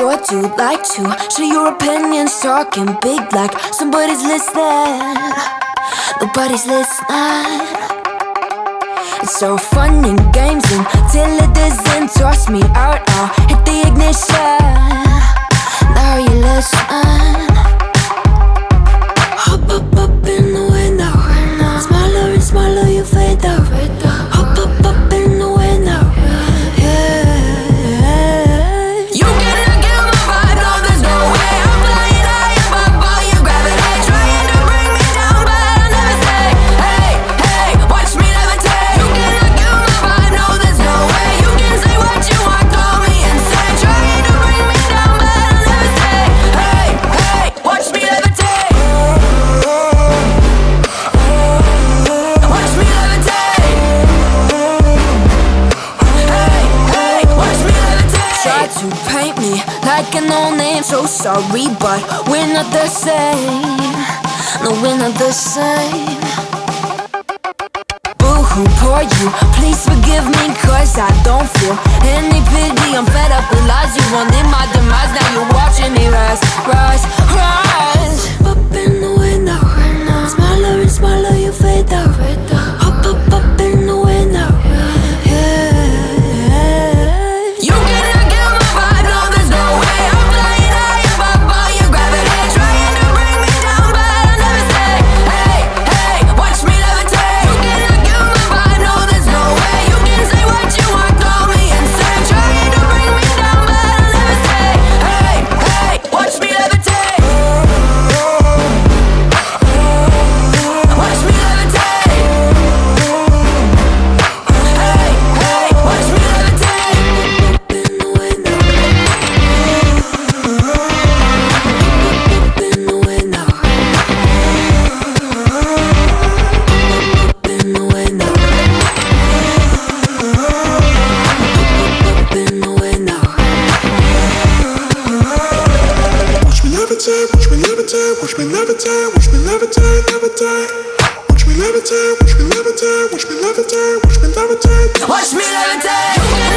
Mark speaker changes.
Speaker 1: sure do like to show your opinions, talking big like somebody's listening. Nobody's listening. It's so fun and games until it doesn't toss me out. I'll hit the ignition. like an old name So sorry, but we're not the same. No, we're not the same. Boo-hoo, poor you Please forgive me, cause I don't feel anything watch me levitate, watch me levitate, levitate. Watch me levitate, watch me levitate, watch me levitate, watch me levitate. Watch me levitate.